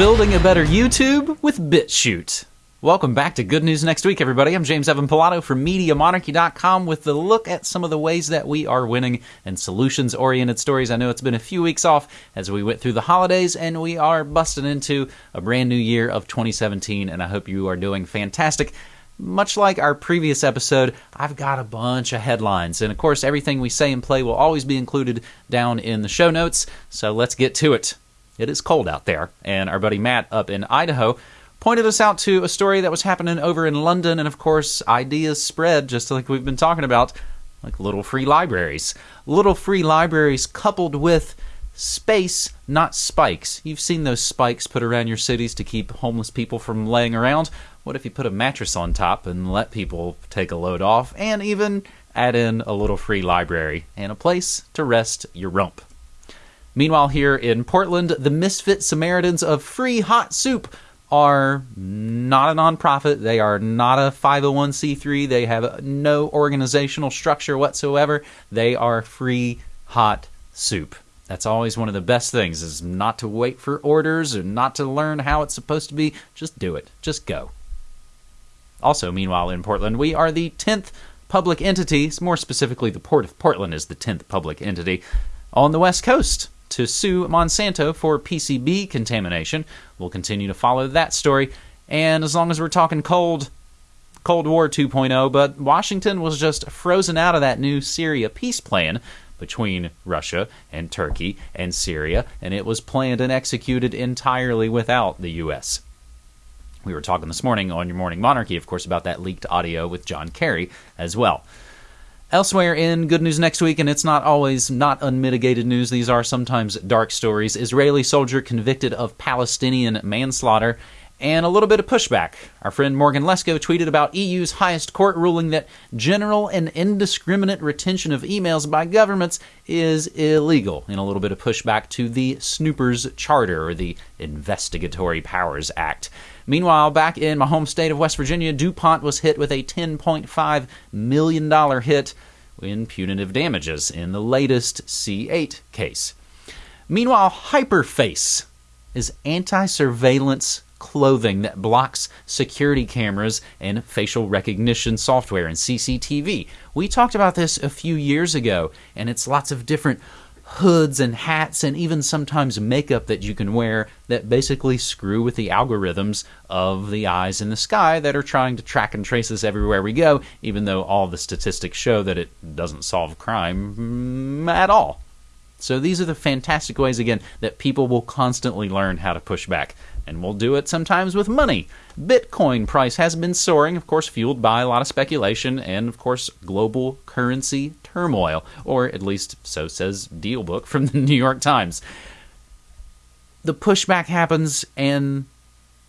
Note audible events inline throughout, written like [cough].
Building a better YouTube with BitChute. Welcome back to Good News Next Week, everybody. I'm James Evan Pilato from MediaMonarchy.com with the look at some of the ways that we are winning and solutions oriented stories. I know it's been a few weeks off as we went through the holidays and we are busting into a brand new year of 2017, and I hope you are doing fantastic. Much like our previous episode, I've got a bunch of headlines, and of course, everything we say and play will always be included down in the show notes. So let's get to it. It is cold out there, and our buddy Matt up in Idaho pointed us out to a story that was happening over in London, and of course, ideas spread just like we've been talking about, like little free libraries. Little free libraries coupled with space, not spikes. You've seen those spikes put around your cities to keep homeless people from laying around. What if you put a mattress on top and let people take a load off, and even add in a little free library and a place to rest your rump? Meanwhile, here in Portland, the misfit Samaritans of free hot soup are not a nonprofit. They are not a 501c3. They have no organizational structure whatsoever. They are free hot soup. That's always one of the best things is not to wait for orders or not to learn how it's supposed to be. Just do it. Just go. Also, meanwhile, in Portland, we are the 10th public entity, more specifically, the Port of Portland is the 10th public entity on the West Coast to sue Monsanto for PCB contamination. We'll continue to follow that story. And as long as we're talking cold, Cold War 2.0, but Washington was just frozen out of that new Syria peace plan between Russia and Turkey and Syria, and it was planned and executed entirely without the U.S. We were talking this morning on Your Morning Monarchy, of course, about that leaked audio with John Kerry as well. Elsewhere in good news next week, and it's not always not unmitigated news, these are sometimes dark stories. Israeli soldier convicted of Palestinian manslaughter, and a little bit of pushback. Our friend Morgan Lesko tweeted about EU's highest court ruling that general and indiscriminate retention of emails by governments is illegal, and a little bit of pushback to the Snoopers Charter, or the Investigatory Powers Act. Meanwhile, back in my home state of West Virginia, DuPont was hit with a $10.5 million hit in punitive damages in the latest C8 case. Meanwhile, Hyperface is anti surveillance clothing that blocks security cameras and facial recognition software and CCTV. We talked about this a few years ago, and it's lots of different hoods and hats and even sometimes makeup that you can wear that basically screw with the algorithms of the eyes in the sky that are trying to track and trace us everywhere we go, even though all the statistics show that it doesn't solve crime mm, at all. So these are the fantastic ways, again, that people will constantly learn how to push back. And we'll do it sometimes with money. Bitcoin price has been soaring, of course, fueled by a lot of speculation and, of course, global currency turmoil, or at least so says Dealbook from [laughs] the New York Times. The pushback happens and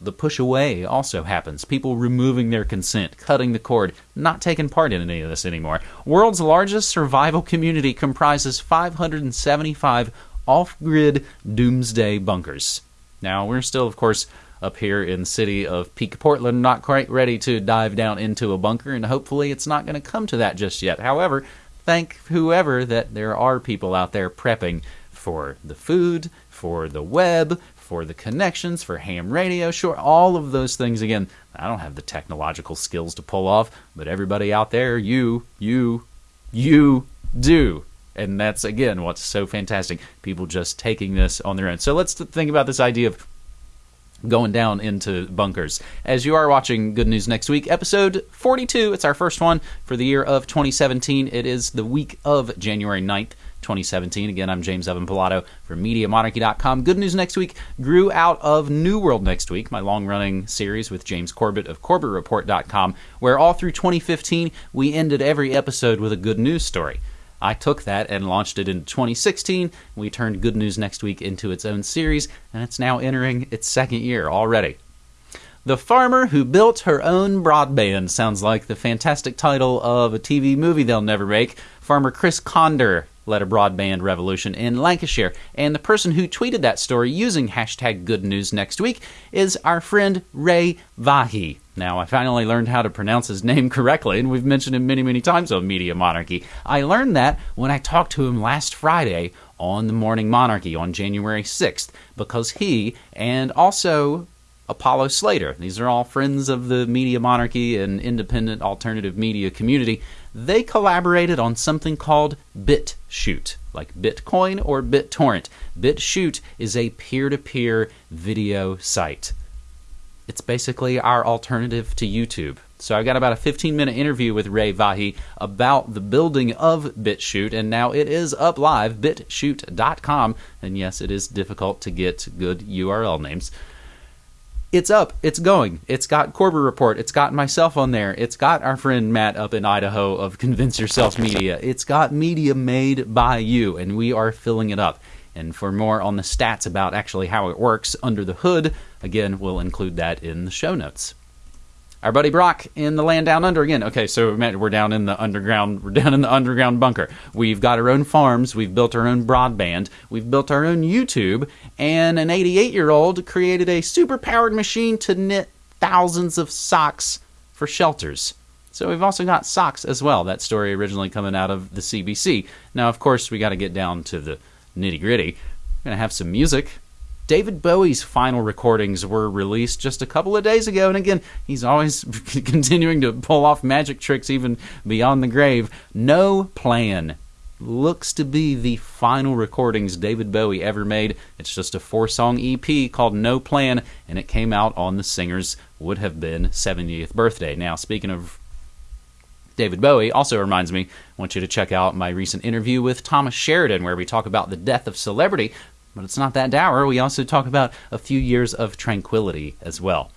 the push away also happens. People removing their consent, cutting the cord, not taking part in any of this anymore. World's largest survival community comprises 575 off grid doomsday bunkers. Now, we're still, of course, up here in the city of Peak Portland, not quite ready to dive down into a bunker, and hopefully it's not going to come to that just yet. However, thank whoever that there are people out there prepping for the food, for the web, for the connections, for ham radio, sure, all of those things. Again, I don't have the technological skills to pull off, but everybody out there, you, you, you do. And that's, again, what's so fantastic. People just taking this on their own. So let's think about this idea of going down into bunkers. As you are watching Good News Next Week, episode 42, it's our first one for the year of 2017. It is the week of January 9th. 2017. Again, I'm James Evan Pilato from MediaMonarchy.com. Good news next week grew out of New World Next Week, my long running series with James Corbett of CorbettReport.com, where all through 2015 we ended every episode with a good news story. I took that and launched it in 2016. We turned Good News Next Week into its own series, and it's now entering its second year already. The Farmer Who Built Her Own Broadband sounds like the fantastic title of a TV movie they'll never make. Farmer Chris Conder led a broadband revolution in Lancashire. And the person who tweeted that story using hashtag good news next week is our friend Ray Vahey. Now, I finally learned how to pronounce his name [laughs] correctly, and we've mentioned him many, many times on Media Monarchy. I learned that when I talked to him last Friday on the Morning Monarchy on January 6th because he and also Apollo Slater, these are all friends of the Media Monarchy and independent alternative media community, they collaborated on something called BitChute, like Bitcoin or BitTorrent. BitChute is a peer to peer video site. It's basically our alternative to YouTube. So I got about a 15 minute interview with Ray Vahey about the building of BitChute, and now it is up live, bitchute.com. And yes, it is difficult to get good URL names it's up, it's going. It's got Corbett Report, it's got myself on there, it's got our friend Matt up in Idaho of Convince Yourself Media. It's got media made by you, and we are filling it up. And for more on the stats about actually how it works under the hood, again, we'll include that in the show notes our buddy Brock in the land down under again. Okay, so we're down in the underground. We're down in the underground bunker. We've got our own farms. We've built our own broadband. We've built our own YouTube. And an 88 year old created a super powered machine to knit thousands of socks for shelters. So we've also got socks as well. That story originally coming out of the CBC. Now, of course, we got to get down to the nitty gritty. We're gonna have some music. David Bowie's final recordings were released just a couple of days ago, and again, he's always [laughs] continuing to pull off magic tricks even beyond the grave. No Plan looks to be the final recordings David Bowie ever made. It's just a four song EP called No Plan, and it came out on the singer's would have been 70th birthday. Now, speaking of David Bowie also reminds me, I want you to check out my recent interview with Thomas Sheridan, where we talk about the death of celebrity, but it's not that dour. We also talk about a few years of tranquility as well.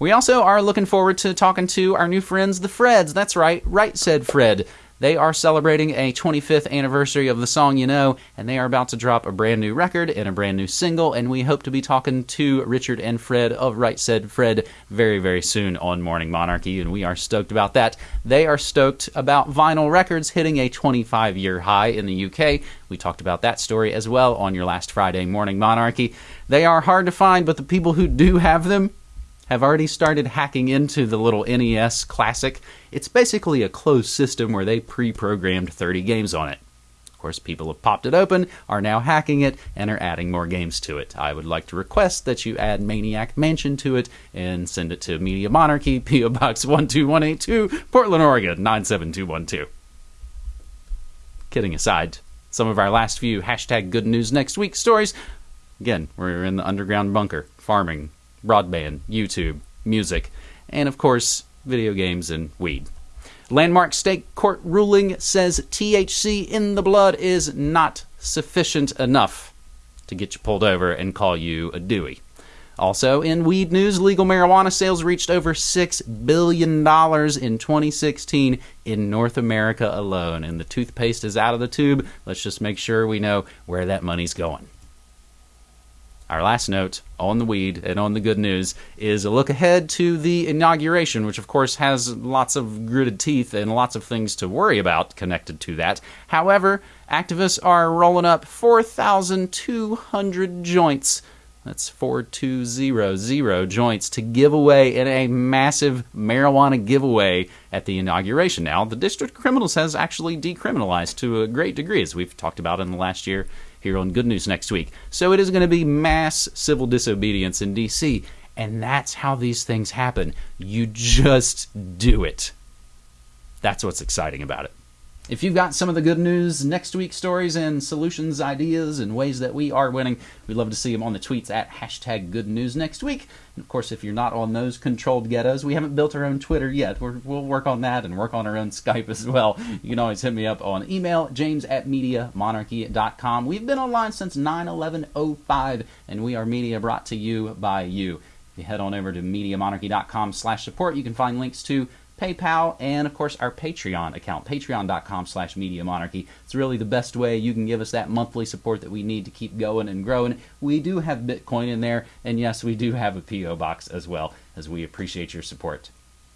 We also are looking forward to talking to our new friends, the Freds. That's right, Right Said Fred. They are celebrating a 25th anniversary of the song You Know, and they are about to drop a brand new record and a brand new single. And we hope to be talking to Richard and Fred of Right Said Fred very, very soon on Morning Monarchy, and we are stoked about that. They are stoked about vinyl records hitting a 25 year high in the UK. We talked about that story as well on your last Friday Morning Monarchy. They are hard to find, but the people who do have them, have already started hacking into the little NES Classic. It's basically a closed system where they pre programmed 30 games on it. Of course, people have popped it open, are now hacking it, and are adding more games to it. I would like to request that you add Maniac Mansion to it and send it to Media Monarchy, [laughs] P.O. Box 12182, Portland, Oregon 97212. Kidding aside, some of our last few hashtag good news next week stories. Again, we're in the underground bunker, farming, broadband, YouTube, music, and of course, video games and weed. Landmark State Court ruling says THC in the blood is not sufficient enough to get you pulled over and call you a Dewey. Also, in weed news, legal marijuana sales reached over $6 billion in 2016 in North America alone. And the toothpaste is out of the tube. Let's just make sure we know where that money's going. Our last note on the weed and on the good news is a look ahead to the inauguration, which of course has lots of gritted teeth and lots of things to worry about connected to that. However, activists are rolling up 4,200 joints. That's 4200 joints to give away in a massive marijuana giveaway at the inauguration. Now, the District of Criminals has actually decriminalized to a great degree, as we've talked about in the last year here on Good News next week. So it is going to be mass civil disobedience in D.C., and that's how these things happen. You just do it. That's what's exciting about it. If you've got some of the good news, next week stories, and solutions, ideas, and ways that we are winning, we'd love to see them on the tweets at hashtag good news next week. And of course, if you're not on those controlled ghettos, we haven't built our own Twitter yet. we will work on that and work on our own [laughs] Skype as well. You can always hit me up on email, james at mediamonarchy.com. We've been online since 9 11 05, and we are media brought to you by you. If you head on over to mediamonarchy.com slash support, you can find links to PayPal, and of course our Patreon account, patreon.com slash Media Monarchy. It's really the best way you can give us that monthly support that we need to keep going and growing. We do have Bitcoin in there, and yes, we do have a P.O. box as well, as we appreciate your support.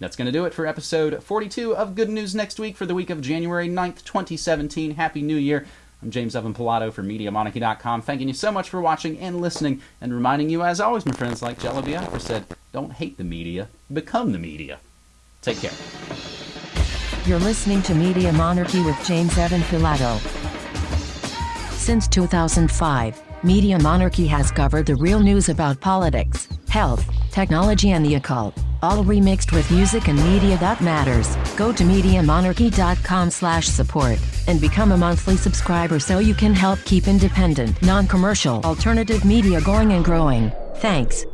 That's going to do it for episode 42 of Good News Next Week for the week of January 9th, 2017. Happy New Year. I'm James Evan Pilato for MediaMonarchy.com, thanking you so much for watching and listening, and reminding you, as always, my friends, like Jello Biafra said, don't hate the media, become the media. Take care. You're listening to Media Monarchy with James Evan Pilato. Since 2005, Media Monarchy has covered the real news about politics, health, technology, and the occult, all remixed with music and media that matters. Go to MediaMonarchy.com slash support and become a monthly subscriber so you can help keep independent, non-commercial, alternative media going and growing. Thanks.